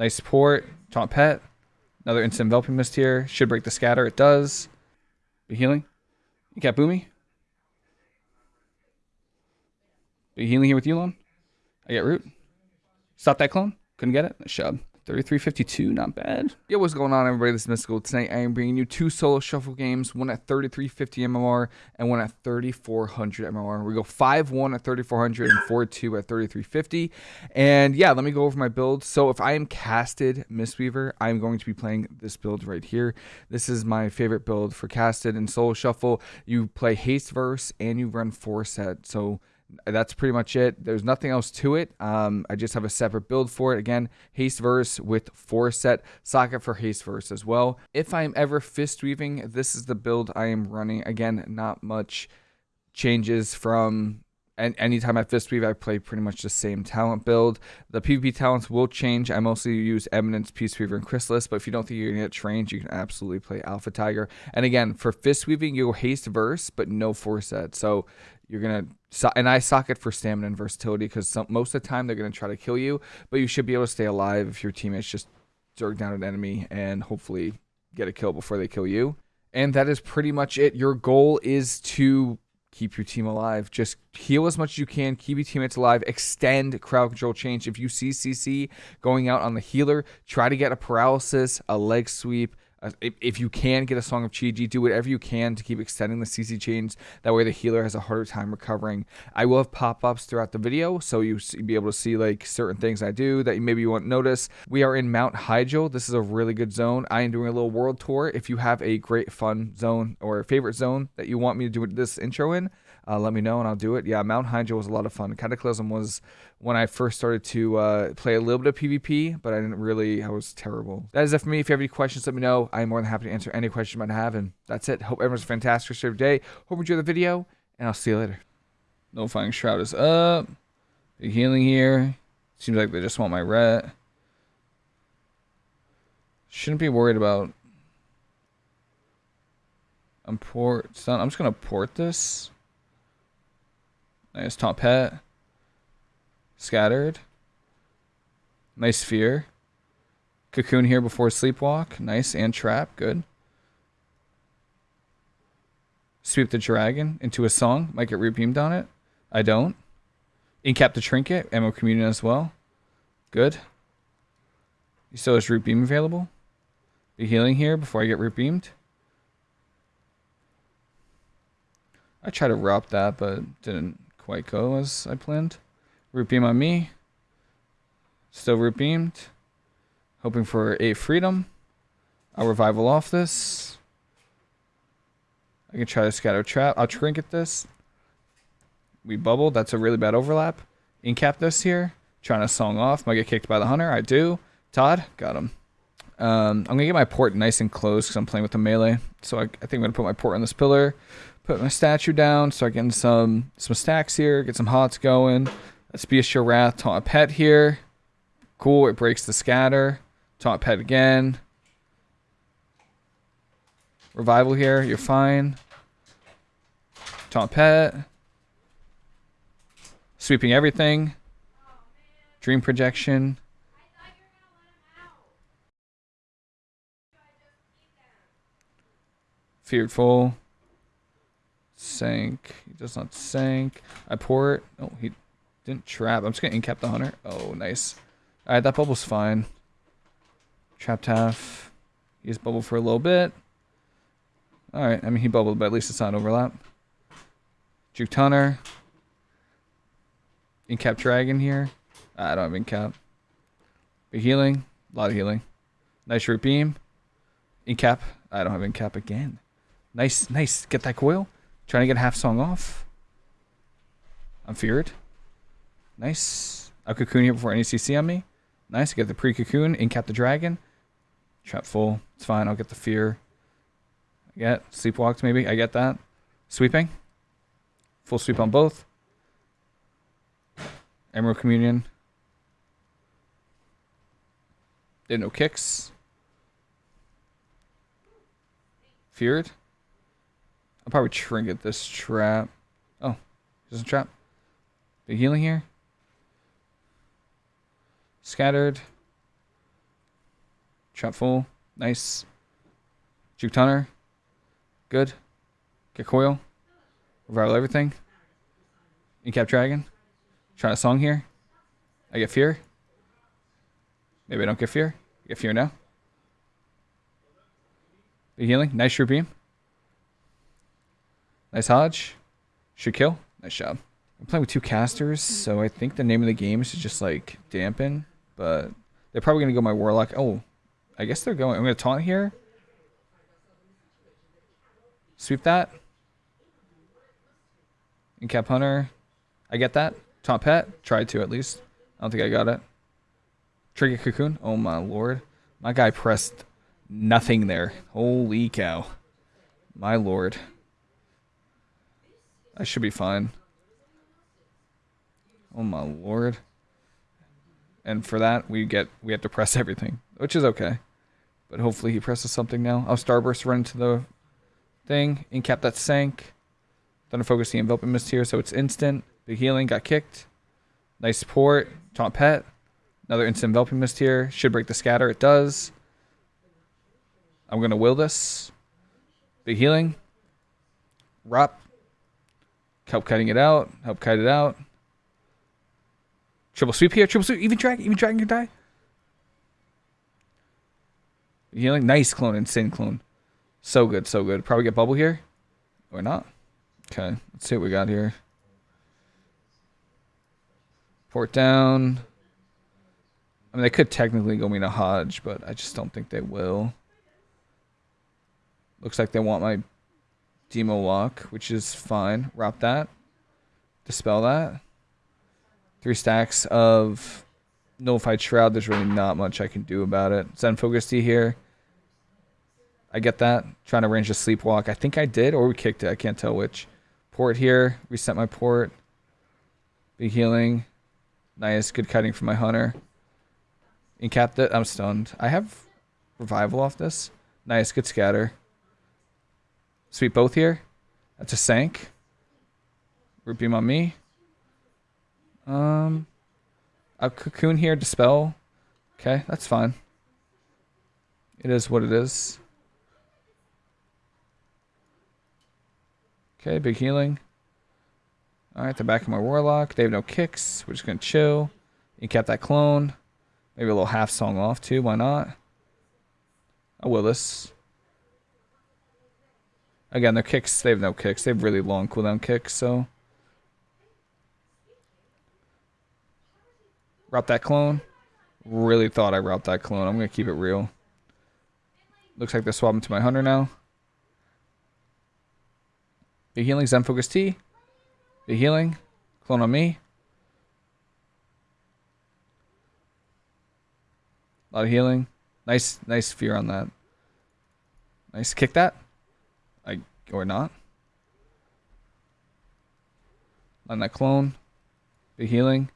Nice support. Taunt Pet. Another instant enveloping mist here. Should break the scatter. It does. Be healing. You got Boomy. Be healing here with Yulon. I get root. Stop that clone. Couldn't get it. Nice. 3352, not bad. Yo, what's going on, everybody? This is Mystical. Tonight, I am bringing you two solo shuffle games, one at 3350 MMR and one at 3400 MMR. We go 5 1 at 3400 and 4 2 at 3350. And yeah, let me go over my build. So, if I am casted Mistweaver, I'm going to be playing this build right here. This is my favorite build for casted and solo shuffle. You play Haste Verse and you run 4 set. So, that's pretty much it. There's nothing else to it. Um, I just have a separate build for it. Again, haste verse with four set socket for haste verse as well. If I'm ever fist weaving, this is the build I am running. Again, not much changes from and anytime I fist weave, I play pretty much the same talent build. The PvP talents will change. I mostly use Eminence, Peace Weaver, and Chrysalis, but if you don't think you're gonna get trained, you can absolutely play Alpha Tiger. And again, for fist weaving, you go haste verse, but no four set. So you're gonna and I socket for stamina and versatility because most of the time they're gonna try to kill you, but you should be able to stay alive if your teammates just zerg down an enemy and hopefully get a kill before they kill you. And that is pretty much it. Your goal is to keep your team alive. Just heal as much as you can, keep your teammates alive, extend crowd control change. If you see CC going out on the healer, try to get a paralysis, a leg sweep, if you can get a Song of Chi-Ji, do whatever you can to keep extending the CC chains. That way the healer has a harder time recovering. I will have pop-ups throughout the video, so you be able to see like certain things I do that maybe you won't notice. We are in Mount Hyjal. This is a really good zone. I am doing a little world tour. If you have a great fun zone or favorite zone that you want me to do this intro in, uh, let me know and I'll do it. Yeah, Mount Hyjal was a lot of fun. Cataclysm was when I first started to uh, play a little bit of PvP, but I didn't really, I was terrible. That is it for me. If you have any questions, let me know. I'm more than happy to answer any questions you might have. And that's it. Hope everyone's a fantastic rest of your day. Hope you enjoy the video, and I'll see you later. No Nullifying Shroud is up. Big healing here. Seems like they just want my ret. Shouldn't be worried about. I'm port. I'm just gonna port this. Nice top hat. Scattered. Nice sphere. Cocoon here before sleepwalk. Nice. And trap. Good. Sweep the dragon into a song. Might get rebeamed on it. I don't. Incap the trinket. Ammo communion as well. Good. He still has root beam available. Be healing here before I get root beamed. I tried to rob that, but didn't go as I planned. Root beam on me. Still root beamed. Hoping for a freedom. I'll revival off this. I can try to scatter trap. I'll trinket this. We bubble. That's a really bad overlap. Incap this here. Trying to song off. Might get kicked by the hunter. I do. Todd, got him. Um, I'm going to get my port nice and close because I'm playing with the melee. So I, I think I'm going to put my port on this pillar. Put my statue down. Start getting some, some stacks here. Get some hots going. Let's be a Bestial Wrath. Taunt Pet here. Cool. It breaks the scatter. Taunt Pet again. Revival here. You're fine. Taunt Pet. Sweeping everything. Dream projection. Feared full. Sank. He does not sank. I pour it. Oh, he didn't trap. I'm just gonna incap the hunter. Oh, nice. Alright, that bubble's fine. Trapped half. He's bubbled for a little bit. Alright, I mean he bubbled, but at least it's not overlap. Juke Hunter. Incap Dragon here. Ah, I don't have incap. Big healing. A lot of healing. Nice root beam. Incap. I don't have incap again. Nice, nice. Get that coil. Trying to get half song off. I'm feared. Nice. A cocoon here before any CC on me. Nice. Get the pre-cocoon. Incap the dragon. Trap full. It's fine. I'll get the fear. I get sleepwalked maybe. I get that. Sweeping. Full sweep on both. Emerald Communion. Did no kicks. Feared. I'll probably trinket this trap. Oh, there's a trap. Big healing here. Scattered. Trap full. Nice. Juke. Good. Get coil. Revival everything. Incap Dragon. Trying a song here. I get fear. Maybe I don't get fear. Get fear now. Big healing. Nice Shrew Beam. Nice Hodge. Should kill. Nice job. I'm playing with two casters, so I think the name of the game is to just like dampen, but they're probably gonna go my Warlock. Oh, I guess they're going. I'm gonna taunt here. Sweep that. Incap Hunter. I get that. Taunt Pet. Tried to at least. I don't think I got it. Trigger Cocoon. Oh my lord. My guy pressed nothing there. Holy cow. My lord. I should be fine. Oh my lord. And for that, we get we have to press everything, which is okay. But hopefully he presses something now. I'll Starburst run into the thing. Incap that sank. Thunder Focus the Enveloping Mist here, so it's instant. Big healing, got kicked. Nice support. Taunt Pet. Another instant Enveloping Mist here. Should break the scatter. It does. I'm going to will this. Big healing. Rop. Help cutting it out. Help kite it out. Triple sweep here. Triple sweep. Even dragon. Even dragon can die. Healing. Nice clone. Insane clone. So good. So good. Probably get bubble here. Or not. Okay. Let's see what we got here. Port down. I mean, they could technically go me to Hodge, but I just don't think they will. Looks like they want my Demo Walk, which is fine. Wrap that. Dispel that. Three stacks of Nullifying Shroud. There's really not much I can do about it. Zen Focus Tea here. I get that. Trying to range a Sleepwalk. I think I did, or we kicked it. I can't tell which. Port here. Reset my port. Big healing. Nice. Good cutting for my Hunter. Incap it. I'm stunned. I have Revival off this. Nice. Good scatter. Sweep both here. That's a sank. Root beam on me. Um, a cocoon here, dispel. Okay, that's fine. It is what it is. Okay, big healing. Alright, the back of my warlock. They have no kicks. We're just gonna chill. You Incap that clone. Maybe a little half song off too, why not? I will this. Again, their kicks, they have no kicks. They have really long cooldown kicks, so. Route that clone. Really thought I route that clone. I'm going to keep it real. Looks like they're swapping to my hunter now. Big healing, Zen Focus Tea. Big healing. Clone on me. A lot of healing. Nice, nice fear on that. Nice. Kick that. Or not. On that clone. Big healing.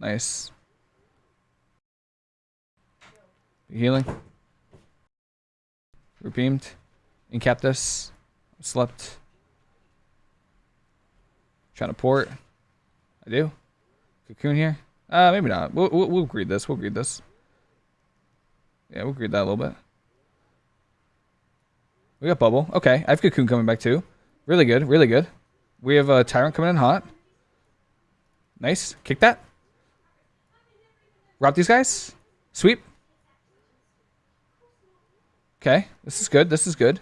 Nice. Big healing. Rebeamed. Incap this. Slept. Trying to port. I do. Cocoon here. Uh, maybe not. We'll, we'll, we'll greed this. We'll greed this. Yeah, we'll greed that a little bit. We got Bubble. Okay, I have Cocoon coming back too. Really good, really good. We have a uh, Tyrant coming in hot. Nice. Kick that. Rob these guys. Sweep. Okay, this is good. This is good.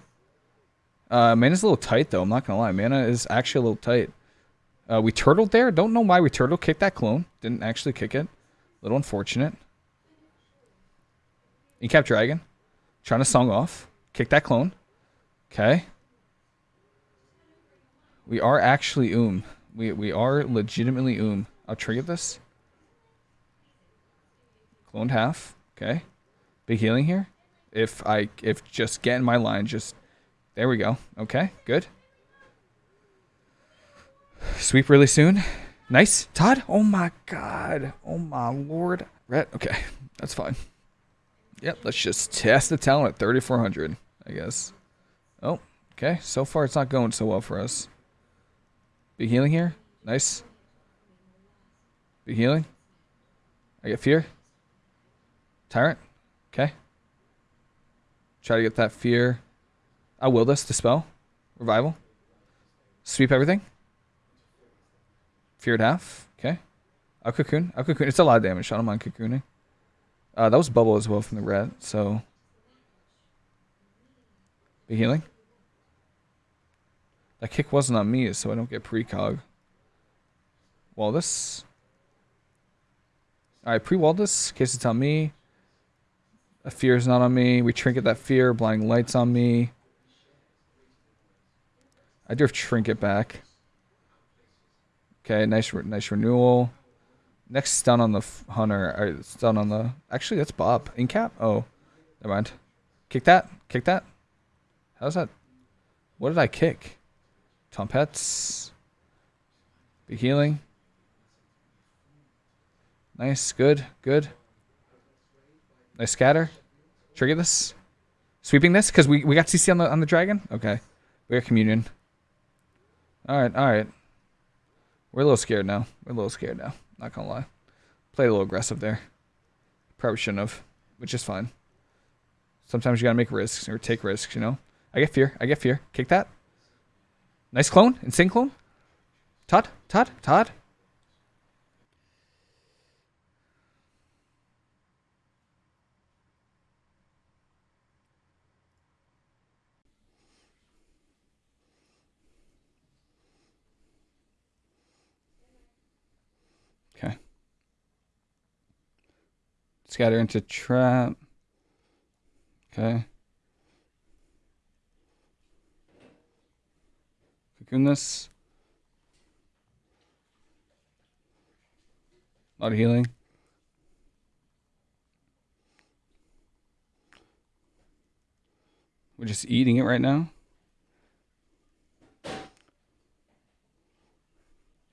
Uh, mana's a little tight though. I'm not gonna lie. Mana is actually a little tight. Uh, we turtled there. Don't know why we turtle kicked that clone. Didn't actually kick it. A little unfortunate. Incap Dragon. Trying to song off. Kick that clone. Okay. We are actually oom. We we are legitimately oom. I'll trigger this. Cloned half. Okay. Big healing here. If I if just get in my line, just there we go. Okay, good. Sweep really soon. Nice. Todd? Oh my god. Oh my lord. Red. Okay, that's fine. Yep, let's just test the talent at 3,400, I guess. Oh, okay. So far, it's not going so well for us. Big healing here. Nice. Big healing. I get fear. Tyrant. Okay. Try to get that fear. I will this. Dispel. Revival. Sweep everything. Feared half. Okay. I'll cocoon. I'll cocoon. It's a lot of damage. I don't mind cocooning. Uh, that was bubble as well from the red, so. Be healing. That kick wasn't on me, so I don't get precog. Wall this. Alright, pre-wall this. Case it's on me. A fear is not on me. We trinket that fear. Blinding lights on me. I do have trinket back. Okay, nice, nice renewal. Next stun on the hunter. Or stun on the. Actually, that's Bob. In cap. Oh, never mind. Kick that. Kick that. How's that? What did I kick? Tom Pets. Be healing. Nice. Good. Good. Nice scatter. Trigger this. Sweeping this because we we got CC on the on the dragon. Okay. We got communion. All right. All right. We're a little scared now. We're a little scared now. Not gonna lie. Played a little aggressive there. Probably shouldn't have, which is fine. Sometimes you gotta make risks or take risks, you know? I get fear. I get fear. Kick that. Nice clone. and Insane clone. Todd. Todd. Todd. Okay. Scatter into trap. Okay. This. A lot of healing. We're just eating it right now.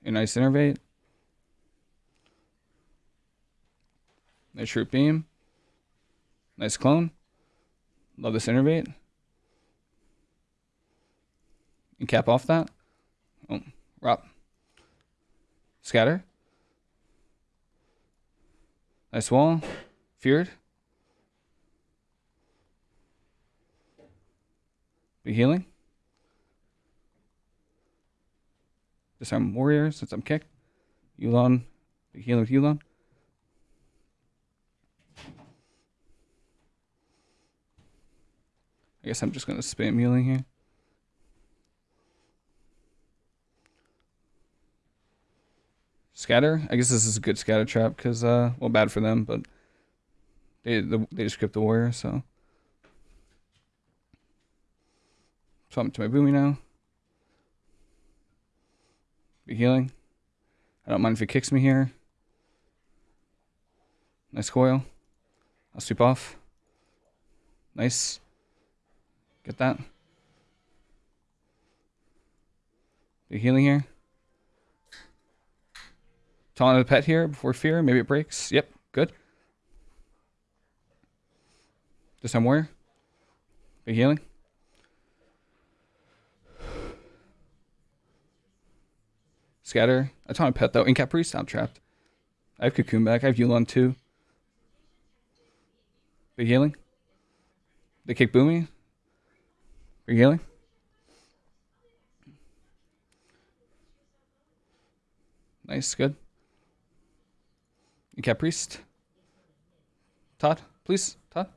A nice innervate. Nice root beam. Nice clone. Love this innervate. And cap off that. Oh, Rop. Scatter. Nice wall. Feared. Be healing. Disarm warrior since I'm kicked. Yulon. Be healing with Yulon. I guess I'm just going to spam healing here. Scatter. I guess this is a good scatter trap because, uh, well, bad for them, but they the, they just script the warrior, so. Swap to my boomy now. Be healing. I don't mind if he kicks me here. Nice coil. I'll sweep off. Nice. Get that. Be healing here. Taunt the pet here before fear. Maybe it breaks. Yep, good. This time where? Be healing. Scatter. I taunt a pet though. Incap Priest, I'm trapped. I have Cocoon back. I have Yulon too. Big healing. They kick Boomy. Big healing. Nice, good. Cat Priest. Todd, please. Todd.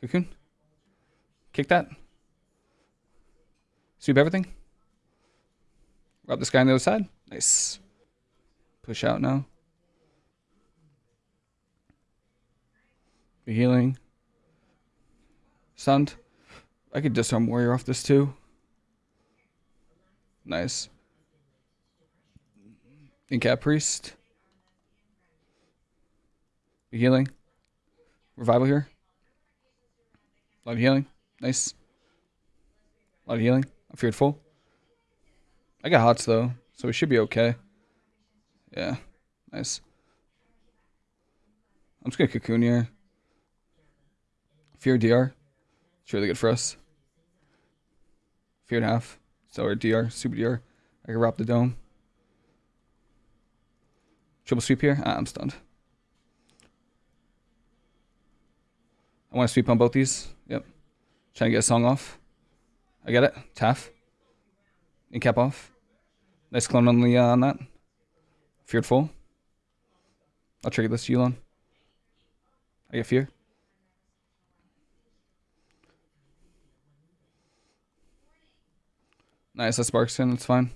Cocoon. Kick that. Sweep everything. Rob this guy on the other side. Nice. Push out now. Be healing. Stunned. I could disarm warrior off this too. Nice. Incap priest. Healing. Revival here. A lot of healing. Nice. A lot of healing. I'm feared full. I got hots though, so we should be okay. Yeah. Nice. I'm just gonna cocoon here. Fear DR. It's really good for us. Fear and half. So our DR, super DR. I can wrap the dome. Triple sweep here. Ah, I'm stunned. I want to sweep on both these. Yep. Trying to get a song off. I get it. Taff. In cap off. Nice clone on the uh, on that. Feared full. I'll trigger this Yulon. I get fear. Nice, that sparks in, that's fine.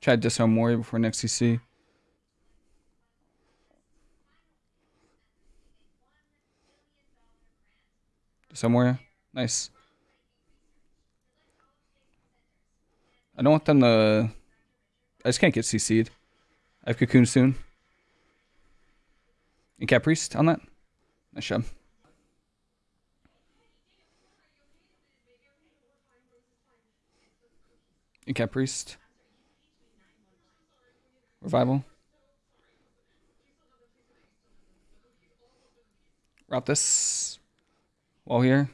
Try to disarm Warrior before next CC. Disarm. Nice. I don't want them to... I just can't get CC'd. I have Cocoon soon. And Cat Priest on that. Nice job. And Priest. Revival. Route this. Wall here.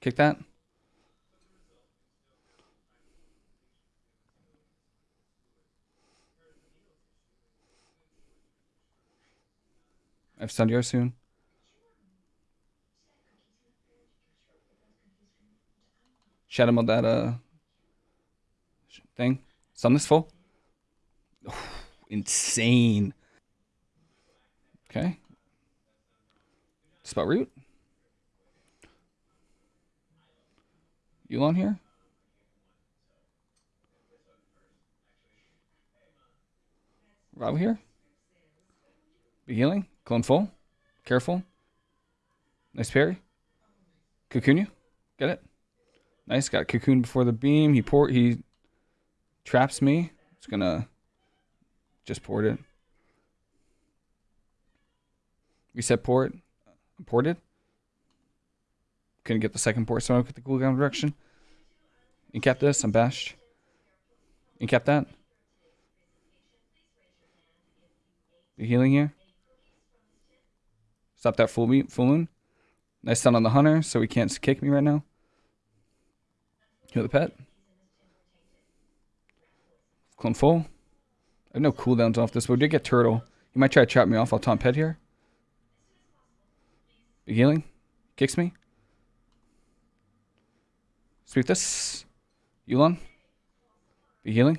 Kick that. I've stunned you soon. Shadow mode that uh thing. Stun this full. Insane. Okay. Spot root. Yulon here. Rob here. Be healing. Clone full. Careful. Nice parry. Cocoon you. Get it? Nice. Got cocoon before the beam. He port. He traps me. It's gonna just port it. Reset port. Ported. Couldn't get the second port, so I get the cooldown direction. Incap this. I'm bashed. Incap that. The healing here. Stop that full, full moon. Nice stun on the hunter, so he can't kick me right now. Heal the pet. Clone full. I have no cooldowns off this, but we did get turtle. He might try to trap me off. I'll taunt pet here. Big healing. Kicks me. Sweep this. Yulon. Big healing.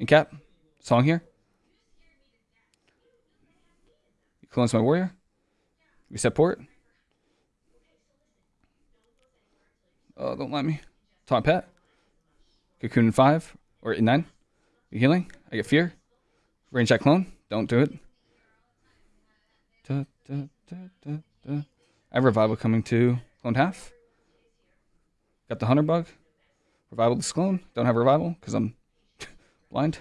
Incap. Song here. Clones my warrior. Reset port. Oh, don't let me. Taunt pet. Cocoon in five or in nine. You healing. I get fear. Range that clone. Don't do it. Da, da, da, I have revival coming to clone half. Got the hunter bug. Revival this clone. Don't have revival because I'm blind.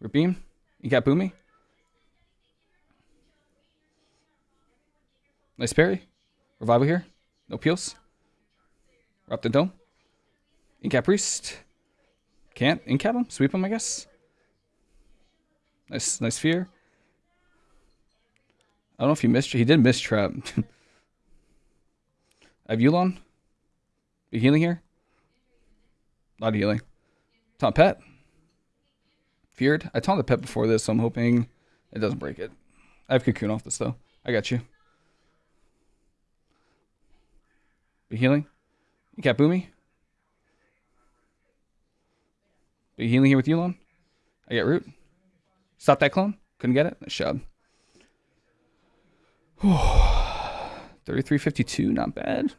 Rip beam. You got boomy. Nice parry. Revival here. No peels. We're the dome. Incap Priest. Can't incap him. Sweep him, I guess. Nice, nice fear. I don't know if he missed. He did miss trap. I have Yulon. Be healing here. Not healing. Taunt pet. Feared. I taunted the pet before this, so I'm hoping it doesn't break it. I have cocoon off this though. I got you. Be healing. You Boomy. Be healing here with Yulon. I get root. Stop that clone. Couldn't get it. Nice job. 3352, not bad.